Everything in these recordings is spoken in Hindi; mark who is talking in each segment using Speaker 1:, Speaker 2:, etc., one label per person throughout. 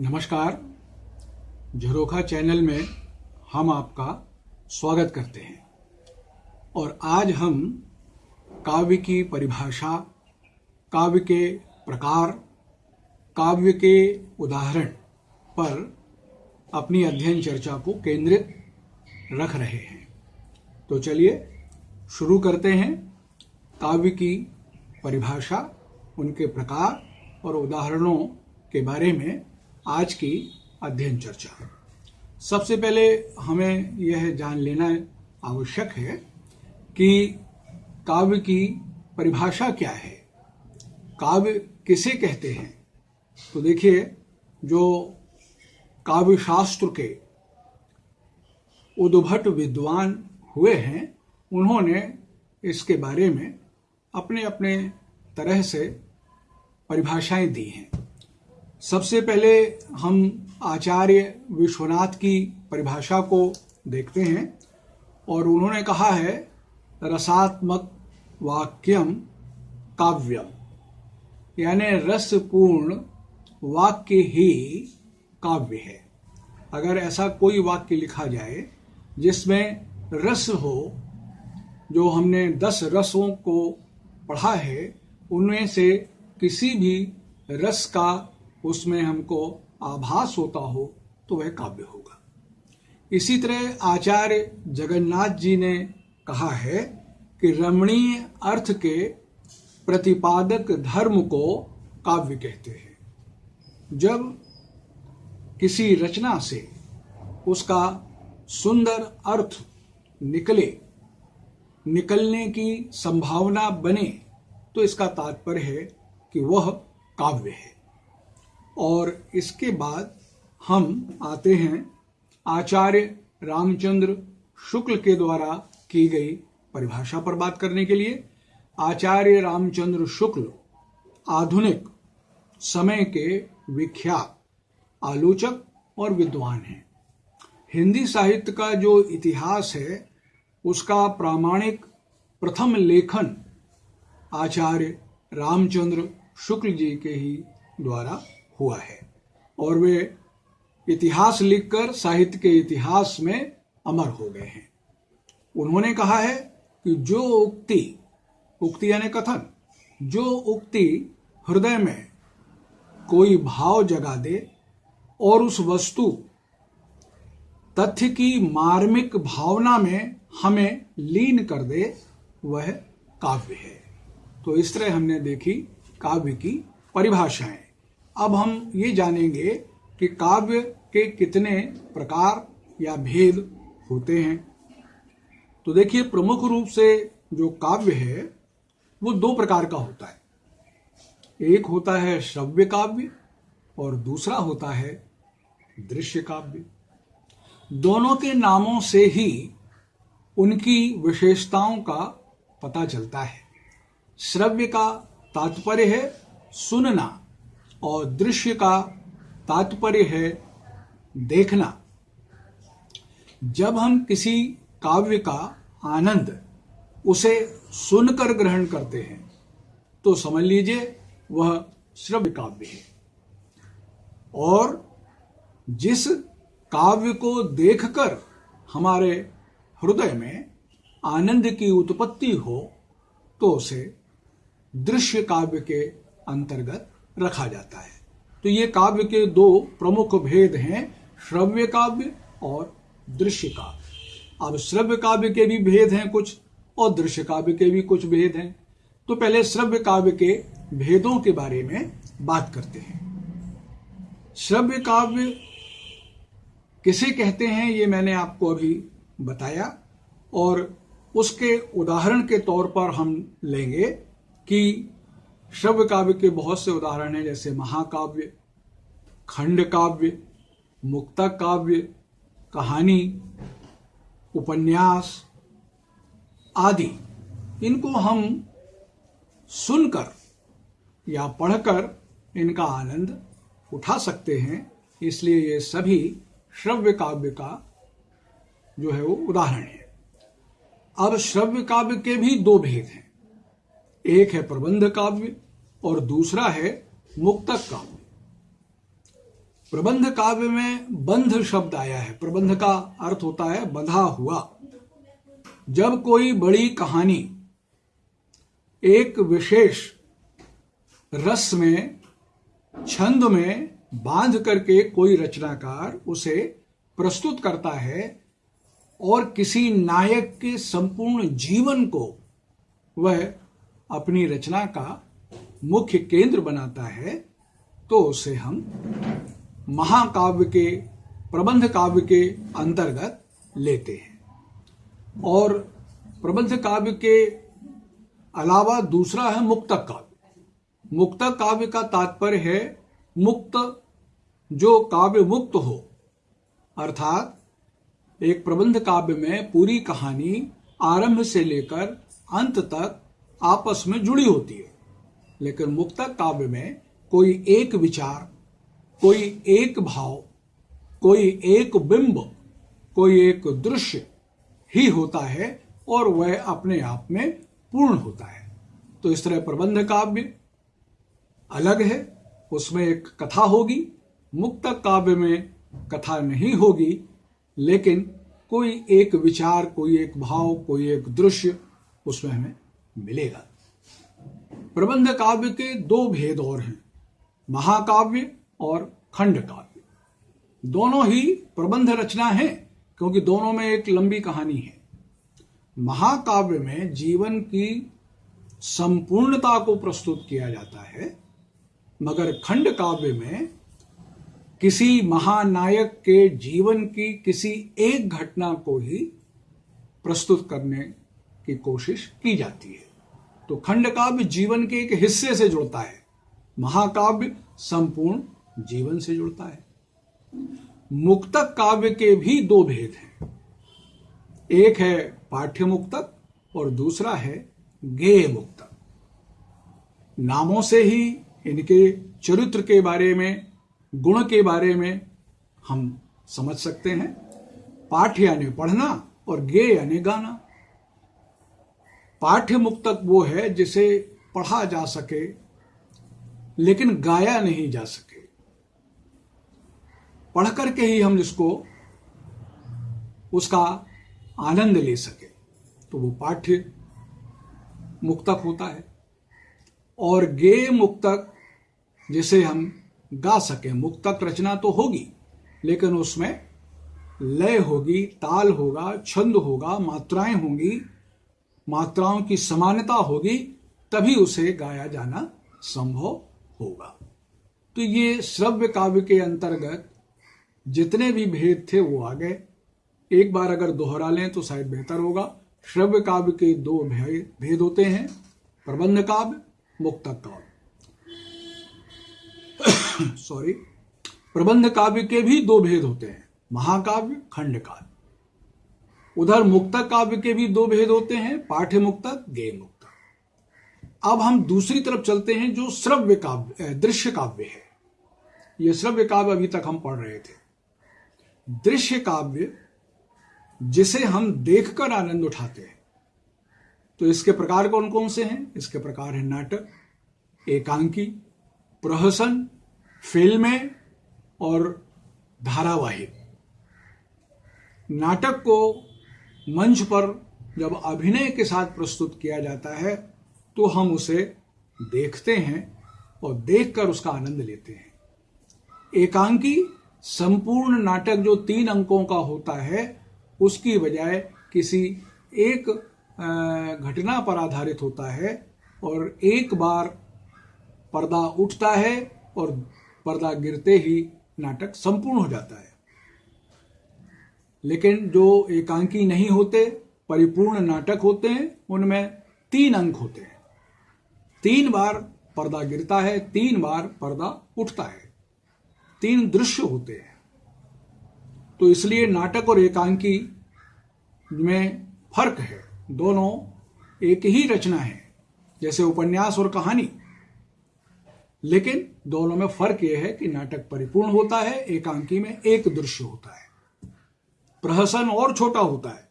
Speaker 1: नमस्कार। झरोखा चैनल में हम आपका स्वागत करते हैं। और आज हम काव्य की परिभाषा, काव्य के प्रकार, काव्य के उदाहरण पर अपनी अध्ययन चर्चा को केंद्रित रख रहे हैं। तो चलिए शुरू करते हैं। काव्य की परिभाषा, उनके प्रकार और उदाहरणों के बारे में आज की अध्ययन चर्चा। सबसे पहले हमें यह जान लेना आवश्यक है कि काव्य की परिभाषा क्या है। काव्य किसे कहते हैं? तो देखिए, जो काव्य शास्त्र के उद्भट विद्वान हुए हैं, उन्होंने इसके बारे में अपने अपने तरह से परिभाषाएँ दी हैं। सबसे पहले हम आचार्य विश्वनाथ की परिभाषा को देखते हैं और उन्होंने कहा है, रसात्मक वाक्यम काव्यम। यानी रसपूर्ण वाक्य ही काव्य है। अगर ऐसा कोई वाक्य लिखा जाए जिसमें रस हो, जो हमने दस रसों को पढ़ा है, उनमें से किसी भी रस का उसमें हमको आभास होता हो तो वह काव्य होगा। इसी तरह आचार्य जगन्नाथ जी ने कहा है कि रमणीय अर्थ के प्रतिपादक धर्म को काव्य कहते हैं। जब किसी रचना से उसका सुंदर अर्थ निकले, निकलने की संभावना बने तो इसका तात्पर्य है कि वह काव्य है। और इसके बाद हम आते हैं आचार्य रामचंद्र शुक्ल के द्वारा की गई परिभाषा पर बात करने के लिए। आचार्य रामचंद्र शुक्ल, आधुनिक समय के विख्यात आलोचक और विद्वान हैं। हिंदी साहित्य का जो इतिहास है, उसका प्रामाणिक प्रथम लेखन आचार्य रामचंद्र शुक्ल जी के ही द्वारा हुआ है। और वे इतिहास लिखकर साहित्य के इतिहास में अमर हो गए हैं। उन्होंने कहा है कि जो उक्ति उक्ति यानी कथन, जो उक्ति हृदय में कोई भाव जगा दे और उस वस्तु, तथ्य की मार्मिक भावना में हमें लीन कर दे, वह काव्य है। तो इस तरह हमने देखी काव्य की परिभाषाएँ। अब हम ये जानेंगे कि काव्य के कितने प्रकार या भेद होते हैं। तो देखिए, प्रमुख रूप से जो काव्य है, वो दो प्रकार का होता है। एक होता है श्रव्य काव्य और दूसरा होता है दृश्य काव्य। दोनों के नामों से ही उनकी विशेषताओं का पता चलता है। श्रव्य का तात्पर्य है सुनना। और दृश्य का तात्पर्य है देखना। जब हम किसी काव्य का आनंद उसे सुनकर ग्रहण करते हैं तो समझ लीजिए वह श्रव्य काव्य है। और जिस काव्य को देखकर हमारे हृदय में आनंद की उत्पत्ति हो तो उसे दृश्य काव्य के अंतर्गत रखा जाता है। तो ये काव्य के दो प्रमुख भेद हैं, श्रव्य काव्य और दृश्य काव्य। अब श्रव्य काव्य के भी भेद हैं कुछ और दृश्य काव्य के भी कुछ भेद हैं। तो पहले श्रव्य काव्य के भेदों के बारे में बात करते हैं। श्रव्य काव्य किसे कहते हैं, ये मैंने आपको अभी बताया और उसके उदाहरण के तौर पर हम लेंगे कि श्रव्य काव्य के बहुत से उदाहरण हैं, जैसे महाकाव्य खंड काव्य मुक्तक काव्य कहानी, उपन्यास आदि। इनको हम सुनकर या पढ़कर इनका आनंद उठा सकते हैं, इसलिए ये सभी श्रव्य काव्य का जो है वो उदाहरण है। अब श्रव्य काव्य के भी दो भेद हैं। एक है प्रबंध काव्य और दूसरा है मुक्तक काव्य प्रबंध काव्य में बंध शब्द आया है। प्रबंध का अर्थ होता है बंधा हुआ। जब कोई बड़ी कहानी, एक विशेष रस में, छंद में बाँध करके कोई रचनाकार उसे प्रस्तुत करता है और किसी नायक के संपूर्ण जीवन को वह अपनी रचना का मुख्य केंद्र बनाता है तो उसे हम महाकाव्य के, प्रबंध काव्य के अंतर्गत लेते हैं। और प्रबंध काव्य के अलावा दूसरा है मुक्तक काव्य। मुक्तक काव्य का तात्पर्य है मुक्त, जो काव्य मुक्त हो। अर्थात एक प्रबंध काव्य में पूरी कहानी आरंभ से लेकर अंत तक आपस में जुड़ी होती है। लेकिन मुक्तक काव्य में कोई एक विचार, कोई एक भाव, कोई एक बिंब, कोई एक दृश्य ही होता है और वह अपने आप में पूर्ण होता है। तो इस तरह प्रबंध काव्य अलग है, उसमें एक कथा होगी, मुक्त काव्य में कथा नहीं होगी, लेकिन कोई एक विचार, कोई एक भाव, कोई एक दृश्य उसमें हमें मिलेगा। प्रबंध काव्य के दो भेद और हैं, महाकाव्य और खंड काव्य दोनों ही प्रबंध रचना है, क्योंकि दोनों में एक लंबी कहानी है। महाकाव्य में जीवन की संपूर्णता को प्रस्तुत किया जाता है, मगर खंड काव्य में किसी महानायक के जीवन की किसी एक घटना को ही प्रस्तुत करने की कोशिश की जाती है। तो खंड काव्य जीवन के एक हिस्से से जुड़ता है। महाकाव्य संपूर्ण जीवन से जुड़ता है। मुक्तक काव्य के भी दो भेद हैं। एक है पाठ्य मुक्तक और दूसरा है गेय मुक्तक नामों से ही इनके चरित्र के बारे में, गुण के बारे में हम समझ सकते हैं। पाठ यानी पढ़ना और गे यानी गाना। पाठ्य मुक्तक वो है जिसे पढ़ा जा सके, लेकिन गाया नहीं जा सके। पढ़ करके ही हम इसको उसका आनंद ले सके तो वो पाठ्य मुक्तक होता है। और गे मुक्तक जिसे हम गा सके, मुक्तक रचना तो होगी, लेकिन उसमें लय होगी, ताल होगा, छंद होगा, मात्राएँ होंगी मात्राओं की समानता होगी, तभी उसे गाया जाना संभव होगा। तो ये श्रव्य काव्य के अंतर्गत जितने भी भेद थे वो आ गए। एक बार अगर दोहरा लें तो शायद बेहतर होगा। श्रव्य काव्य के दो भेद होते हैं, प्रबंध काव्य मुक्तक काव्य। सॉरी प्रबंध काव्य के भी दो भेद होते हैं, महाकाव्य, खंड काव्य। उधर मुक्तक काव्य के भी दो भेद होते हैं पाठ्य मुक्तक गेय मुक्तक अब हम दूसरी तरफ़ चलते हैं, जो श्रव्य काव्य दृश्य काव्य है। यह श्रव्य काव्य अभी तक हम पढ़ रहे थे। दृश्य काव्य, जिसे हम देखकर आनंद उठाते हैं। तो इसके प्रकार कौन कौन से हैं? इसके प्रकार है नाटक, एकांकी, प्रहसन, फ़िल्में और धारावाहिक। नाटक को मंच पर जब अभिनय के साथ प्रस्तुत किया जाता है तो हम उसे देखते हैं और देखकर उसका आनंद लेते हैं। एकांकी संपूर्ण नाटक जो तीन अंकों का होता है, उसकी बजाय किसी एक घटना पर आधारित होता है और एक बार पर्दा उठता है और पर्दा गिरते ही नाटक संपूर्ण हो जाता है। लेकिन जो एकांकी नहीं होते, परिपूर्ण नाटक होते हैं, उनमें तीन अंक होते हैं। तीन बार पर्दा गिरता है, तीन बार पर्दा उठता है। तीन दृश्य होते हैं। तो इसलिए नाटक और एकांकी में फ़र्क है। दोनों एक ही रचना है, जैसे उपन्यास और कहानी। लेकिन दोनों में फ़र्क यह है कि नाटक परिपूर्ण होता है, एकांकी में एक दृश्य होता है। प्रहसन और छोटा होता है।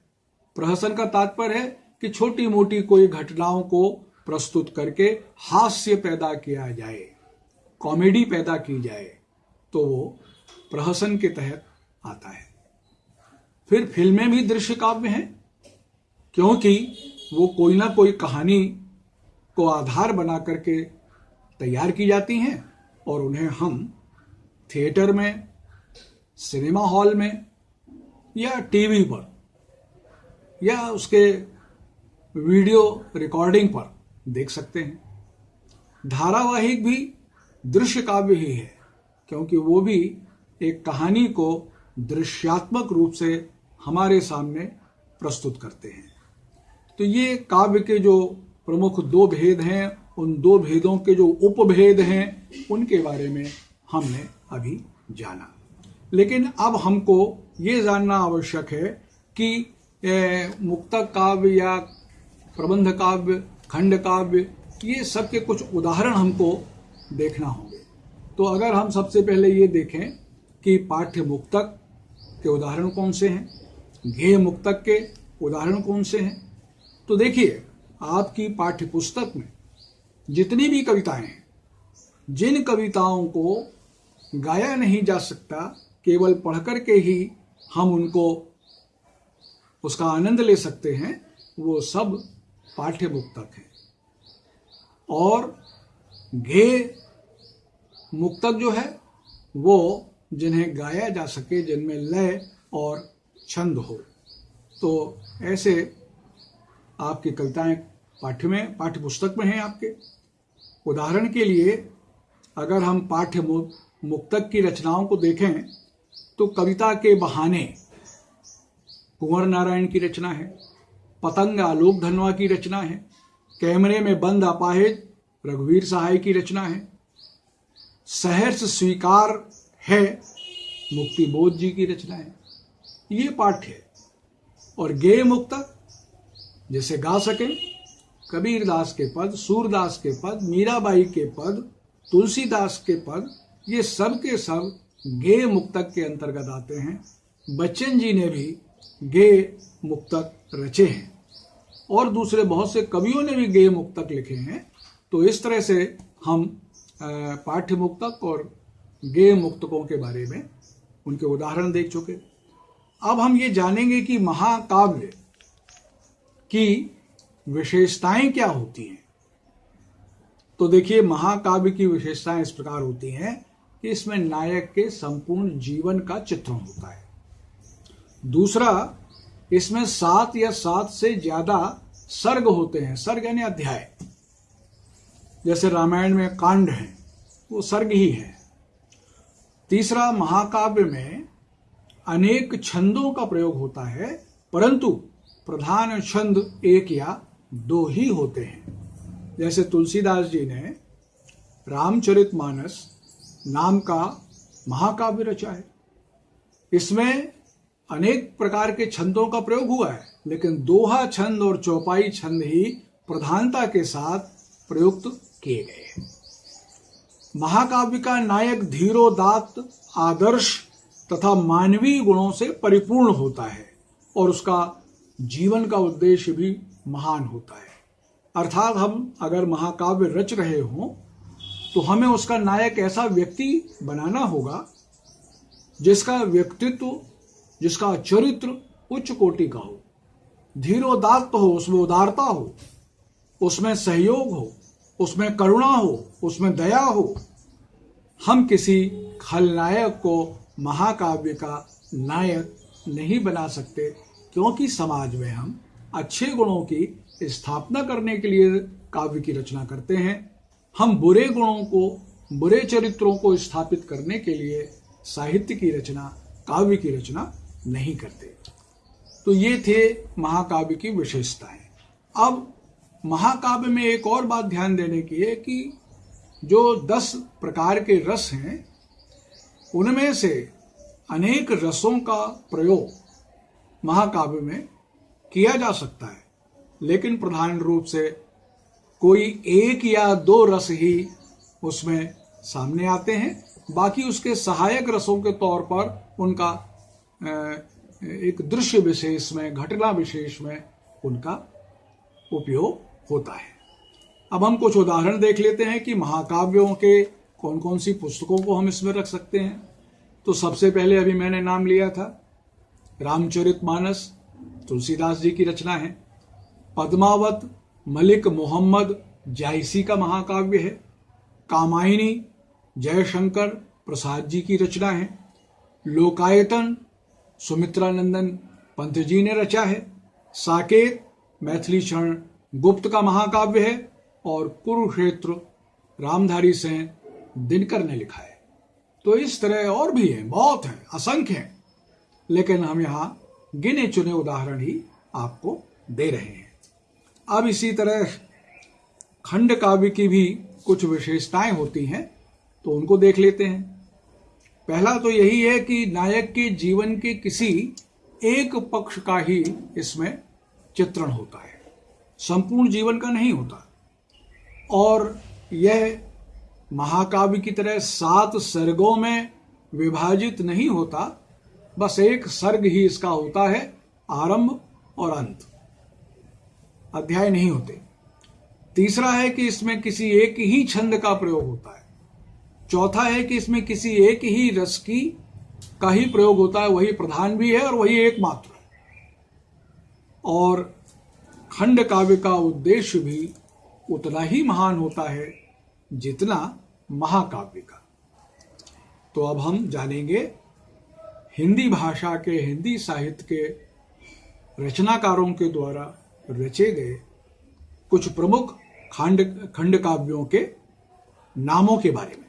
Speaker 1: प्रहसन का तात्पर्य है कि छोटी मोटी कोई घटनाओं को प्रस्तुत करके हास्य पैदा किया जाए, कॉमेडी पैदा की जाए तो वो प्रहसन के तहत आता है। फिर फ़िल्में भी दृश्य काव्य हैं, क्योंकि वो कोई ना कोई कहानी को आधार बना करके तैयार की जाती हैं और उन्हें हम थिएटर में, सिनेमा हॉल में या टीवी पर, या उसके वीडियो रिकॉर्डिंग पर देख सकते हैं। धारावाहिक भी दृश्य काव्य ही है, क्योंकि वो भी एक कहानी को दृश्यात्मक रूप से हमारे सामने प्रस्तुत करते हैं। तो ये काव्य के जो प्रमुख दो भेद हैं, उन दो भेदों के जो उपभेद हैं, उनके बारे में हमने अभी जाना। लेकिन अब हमको ये जानना आवश्यक है कि मुक्तक काव्य या प्रबंध काव्य, खंड काव्य, ये सब के कुछ उदाहरण हमको देखना होंगे। तो अगर हम सबसे पहले ये देखें कि पाठ्य मुक्तक के उदाहरण कौन से हैं घेय मुक्तक के उदाहरण कौन से हैं तो देखिए, आपकी पाठ्य पुस्तक में जितनी भी कविताएँ हैं, जिन कविताओं को गाया नहीं जा सकता, केवल पढ़कर के ही हम उनको उसका आनंद ले सकते हैं, वो सब पाठ्य मुक्तक है। और घे मुक्तक जो है, वो जिन्हें गाया जा सके, जिनमें लय और छंद हो। तो ऐसे आपकी कविताएँ पाठ्य में पाठ्य पुस्तक में हैं आपके। उदाहरण के लिए, अगर हम पाठ्य मुक्तक की रचनाओं को देखें तो कविता के बहाने कुंवर नारायण की रचना है, पतंग आलोक धनवा की रचना है, कैमरे में बंद अपाहिज रघुवीर सहाय की रचना है। सहर्ष स्वीकार है, मुक्ति बोध जी की रचना है। ये पाठ है। और गे मुक्तक जैसे गा सके कबीर दास के पद, सूरदास के पद, मीराबाई के पद, तुलसीदास के पद, ये सब के सब गे मुक्तक के अंतर्गत आते हैं। बच्चन जी ने भी गे मुक्तक रचे हैं। और दूसरे बहुत से कवियों ने भी गे मुक्तक लिखे हैं। तो इस तरह से हम पाठ्य मुक्तक और गे मुक्तकों के बारे में उनके उदाहरण देख चुके। अब हम ये जानेंगे कि महाकाव्य की विशेषताएँ क्या होती हैं। तो देखिए, महाकाव्य की विशेषताएँ इस प्रकार होती हैं। कि इसमें नायक के संपूर्ण जीवन का चित्रण होता है। दूसरा, इसमें सात या सात से ज़्यादा सर्ग होते हैं, सर्ग यानी अध्याय। जैसे रामायण में कांड है, वो सर्ग ही है। तीसरा, महाकाव्य में अनेक छंदों का प्रयोग होता है, परंतु प्रधान छंद एक या दो ही होते हैं। जैसे तुलसीदास जी ने रामचरितमानस नाम का महाकाव्य रचा है। इसमें अनेक प्रकार के छंदों का प्रयोग हुआ है, लेकिन दोहा छंद और चौपाई छंद ही प्रधानता के साथ प्रयुक्त किए गए हैं। महाकाव्य का नायक धीरोदात्त आदर्श तथा मानवीय गुणों से परिपूर्ण होता है और उसका जीवन का उद्देश्य भी महान होता है। अर्थात हम अगर महाकाव्य रच रहे हों तो हमें उसका नायक ऐसा व्यक्ति बनाना होगा, जिसका व्यक्तित्व, जिसका चरित्र उच्च कोटि का हो धीरोदात्त हो, उसमें उदारता हो, उसमें सहयोग हो, उसमें करुणा हो, उसमें दया हो। हम किसी खलनायक को महाकाव्य का नायक नहीं बना सकते, क्योंकि समाज में हम अच्छे गुणों की स्थापना करने के लिए काव्य की रचना करते हैं। हम बुरे गुणों को, बुरे चरित्रों को स्थापित करने के लिए साहित्य की रचना, काव्य की रचना नहीं करते। तो ये थे महाकाव्य की विशेषताएँ। अब महाकाव्य में एक और बात ध्यान देने की है कि जो दस प्रकार के रस हैं, उनमें से अनेक रसों का प्रयोग महाकाव्य में किया जा सकता है। लेकिन प्रधान रूप से कोई एक या दो रस ही उसमें सामने आते हैं। बाकी उसके सहायक रसों के तौर पर उनका एक दृश्य विशेष में, घटना विशेष में उनका उपयोग होता है। अब हम कुछ उदाहरण देख लेते हैं कि महाकाव्यों के कौन कौन सी पुस्तकों को हम इसमें रख सकते हैं। तो सबसे पहले अभी मैंने नाम लिया था रामचरित मानस तुलसीदास जी की रचना है। पद्मावत मलिक मोहम्मद जायसी का महाकाव्य है। कामायनी जयशंकर प्रसाद जी की रचना है। लोकायतन सुमित्रानंदन पंत जी ने रचा है। साकेत मैथिली क्षण गुप्त का महाकाव्य है और कुरुक्षेत्र रामधारी सेन दिनकर ने लिखा है। तो इस तरह और भी है, बहुत है, असंख्य है। लेकिन हम यहाँ गिने चुने उदाहरण ही आपको दे रहे हैं। अब इसी तरह खंड काव्य की भी कुछ विशेषताएँ होती हैं तो उनको देख लेते हैं। पहला तो यही है कि नायक के जीवन के किसी एक पक्ष का ही इसमें चित्रण होता है। संपूर्ण जीवन का नहीं होता। और यह महाकाव्य की तरह सात सर्गों में विभाजित नहीं होता, बस एक सर्ग ही इसका होता है, आरंभ और अंत। अध्याय नहीं होते। तीसरा है कि इसमें किसी एक ही छंद का प्रयोग होता है। चौथा है कि इसमें किसी एक ही रस की, का ही प्रयोग होता है, वही प्रधान भी है और वही एकमात्र है। और खंड काव्य का उद्देश्य भी उतना ही महान होता है जितना महाकाव्य का। तो अब हम जानेंगे हिंदी भाषा के, हिंदी साहित्य के रचनाकारों के द्वारा रचे गए कुछ प्रमुख खंड खंड काव्यों के नामों के बारे में।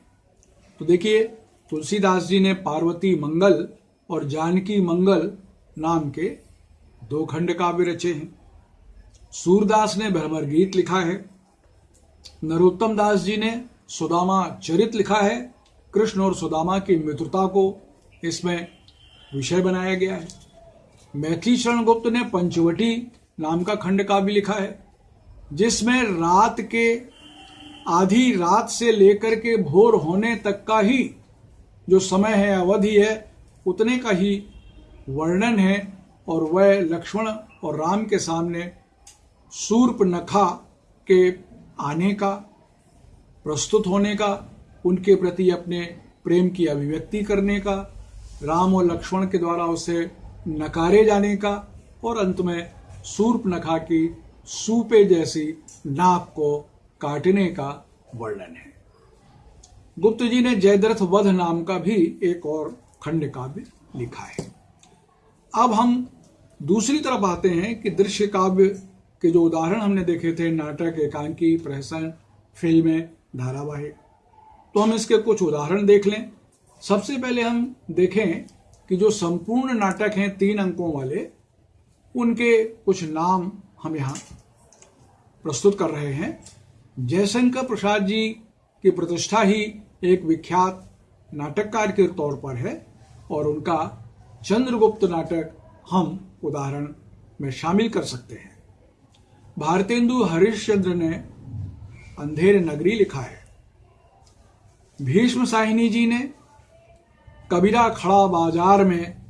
Speaker 1: तो देखिए, तुलसीदास जी ने पार्वती मंगल और जानकी मंगल नाम के दो खंड काव्य रचे हैं। सूरदास ने भ्रमर गीत लिखा है। नरोत्तम दास जी ने सुदामा चरित लिखा है। कृष्ण और सुदामा की मित्रता को इसमें विषय बनाया गया है। मैथिली शरण गुप्त ने पंचवटी नाम का खंड काव्य लिखा है, जिसमें रात के आधी रात से लेकर के भोर होने तक का ही जो समय है, अवधि है, उतने का ही वर्णन है और वह लक्ष्मण और राम के सामने सूर्प नखा के आने का, प्रस्तुत होने का, उनके प्रति अपने प्रेम की अभिव्यक्ति करने का, राम और लक्ष्मण के द्वारा उसे नकारे जाने का और अंत में सूर्प नखा की सूपे जैसी नाक को काटने का वर्णन है। गुप्त जी ने जयद्रथ वध नाम का भी एक और खंड काव्य लिखा है। अब हम दूसरी तरफ़ आते हैं कि दृश्य काव्य के जो उदाहरण हमने देखे थे, नाटक, एकांकी, प्रहसन, फ़िल्में, धारावाहिक तो हम इसके कुछ उदाहरण देख लें। सबसे पहले हम देखें कि जो संपूर्ण नाटक हैं, तीन अंकों वाले उनके कुछ नाम हम यहाँ प्रस्तुत कर रहे हैं। जयशंकर प्रसाद जी की प्रतिष्ठा ही एक विख्यात नाटककार के तौर पर है और उनका चंद्रगुप्त नाटक हम उदाहरण में शामिल कर सकते हैं। भारतेंदु हरिश्चंद्र ने अंधेर नगरी लिखा है। भीष्म साहिनी जी ने कबीरा खड़ा बाज़ार में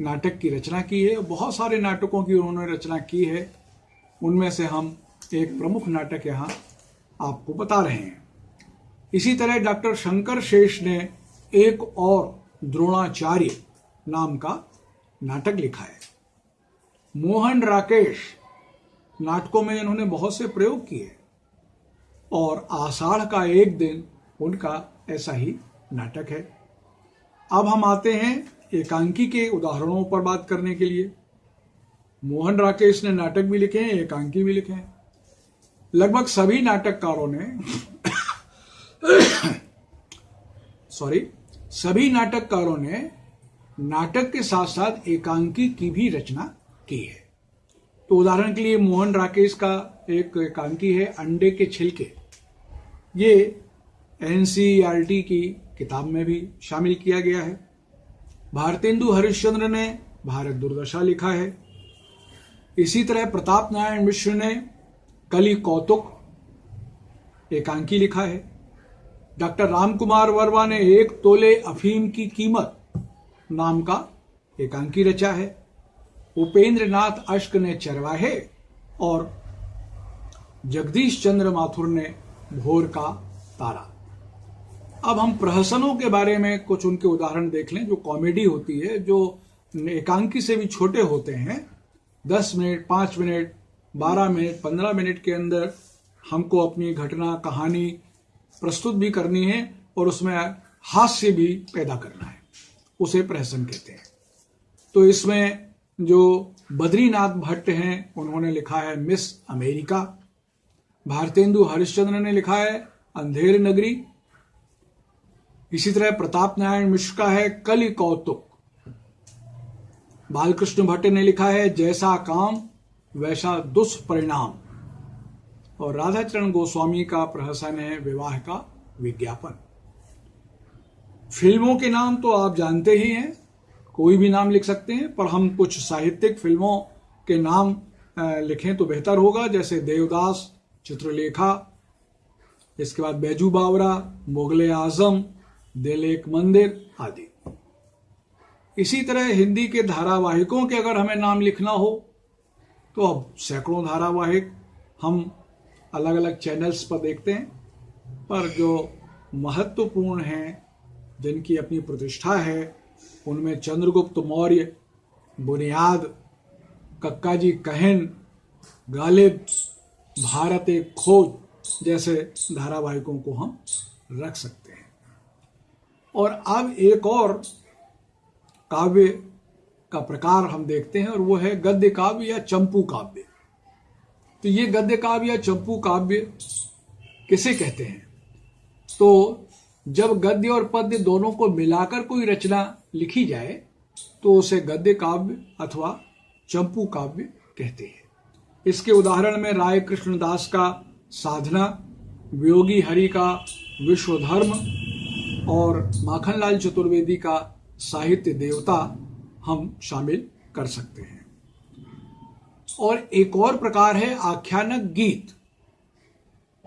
Speaker 1: नाटक की रचना की है। बहुत सारे नाटकों की उन्होंने रचना की है। उनमें से हम एक प्रमुख नाटक यहाँ आपको बता रहे हैं। इसी तरह डॉक्टर शंकर शेष ने एक और द्रोणाचार्य नाम का नाटक लिखा है। मोहन राकेश नाटकों में इन्होंने बहुत से प्रयोग किए और आषाढ़ का एक दिन उनका ऐसा ही नाटक है। अब हम आते हैं एकांकी के उदाहरणों पर बात करने के लिए। मोहन राकेश ने नाटक भी लिखे हैं, एकांकी भी लिखे हैं। लगभग सभी नाटककारों ने सॉरी, सभी नाटककारों ने नाटक के साथ साथ एकांकी की भी रचना की है। तो उदाहरण के लिए मोहन राकेश का एक एकांकी है, अंडे के छिलके। ये एनसीईआरटी की किताब में भी शामिल किया गया है। भारतेंदु हरिश्चंद्र ने भारत दुर्दशा लिखा है। इसी तरह प्रताप नारायण मिश्र ने कली कौतुक एकांकी लिखा है। डॉक्टर रामकुमार वर्मा ने एक तोले अफीम की कीमत नाम का एकांकी रचा है। उपेंद्र नाथ अश्क ने चरवाहे और जगदीश चंद्र माथुर ने भोर का तारा। अब हम प्रहसनों के बारे में कुछ उनके उदाहरण देख लें, जो कॉमेडी होती है, जो एकांकी से भी छोटे होते हैं। दस मिनट, पाँच मिनट, बारह मिनट, पंद्रह मिनट के अंदर हमको अपनी घटना, कहानी प्रस्तुत भी करनी है और उसमें हास्य भी पैदा करना है। उसे प्रहसन कहते हैं। तो इसमें जो बद्रीनाथ भट्ट हैं, उन्होंने लिखा है मिस अमेरिका। भारतेंदु हरिश्चंद्र ने लिखा है अंधेर नगरी। इसी तरह प्रताप नारायण मिश्र का है कलि कौतुक। बालकृष्ण भट्ट ने लिखा है, जैसा काम, वैसा दुष्परिणाम। और राधाचरण गोस्वामी का प्रहसन है विवाह का विज्ञापन। फ़िल्मों के नाम तो आप जानते ही हैं, कोई भी नाम लिख सकते हैं, पर हम कुछ साहित्यिक फ़िल्मों के नाम लिखें तो बेहतर होगा, जैसे देवदास, चित्रलेखा, इसके बाद बैजू बावरा, मुगल आज़म दिल एक मंदिर आदि। इसी तरह हिंदी के धारावाहिकों के अगर हमें नाम लिखना हो तो अब सैकड़ों धारावाहिक हम अलग अलग चैनल्स पर देखते हैं, पर जो महत्वपूर्ण हैं, जिनकी अपनी प्रतिष्ठा है, उनमें चंद्रगुप्त मौर्य, बुनियाद कक्का जी कहन, गालिब, भारत खोज जैसे धारावाहिकों को हम रख सकते और अब एक और काव्य का प्रकार हम देखते हैं और वो है गद्य काव्य या चंपू काव्य। तो ये गद्य काव्य या चंपू काव्य किसे कहते हैं? तो जब गद्य और पद्य दोनों को मिलाकर कोई रचना लिखी जाए तो उसे गद्य काव्य अथवा चंपू काव्य कहते हैं। इसके उदाहरण में राय कृष्णदास का साधना, वियोगी हरि का विश्व धर्म और माखनलाल चतुर्वेदी का साहित्य देवता हम शामिल कर सकते हैं। और एक और प्रकार है आख्यानक गीत।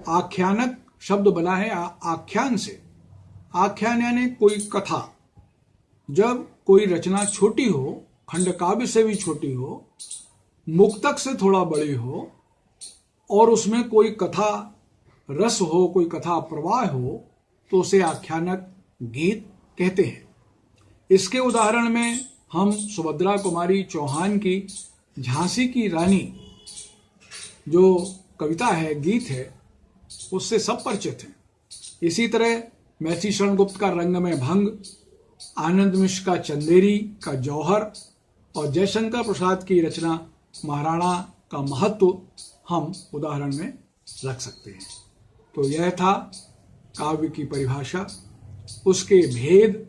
Speaker 1: आख्यानक शब्द बना है आख्यान से। आख्यान यानी कोई कथा। जब कोई रचना छोटी हो, खंड काव्य से भी छोटी हो, मुक्तक से थोड़ा बड़ी हो, और उसमें कोई कथा रस हो, कोई कथा प्रवाह हो तो उसे आख्यानक गीत कहते हैं। इसके उदाहरण में हम सुभद्रा कुमारी चौहान की झांसी की रानी जो कविता है, गीत है, उससे सब परिचित हैं। इसी तरह मैथी शरण गुप्त का रंग में भंग, आनंद मिश्र का चंदेरी का जौहर और जयशंकर प्रसाद की रचना महाराणा का महत्व हम उदाहरण में रख सकते हैं। तो यह था काव्य की परिभाषा, उसके भेद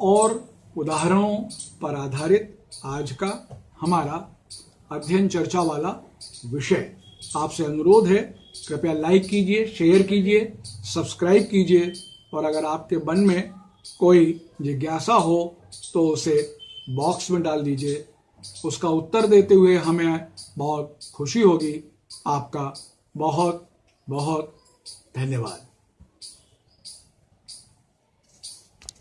Speaker 1: और उदाहरणों पर आधारित आज का हमारा अध्ययन चर्चा वाला विषय। आपसे अनुरोध है, कृपया लाइक कीजिए शेयर कीजिए सब्सक्राइब कीजिए और अगर आपके मन में कोई जिज्ञासा हो तो उसे बॉक्स में डाल दीजिए। उसका उत्तर देते हुए हमें बहुत खुशी होगी। आपका बहुत बहुत धन्यवाद।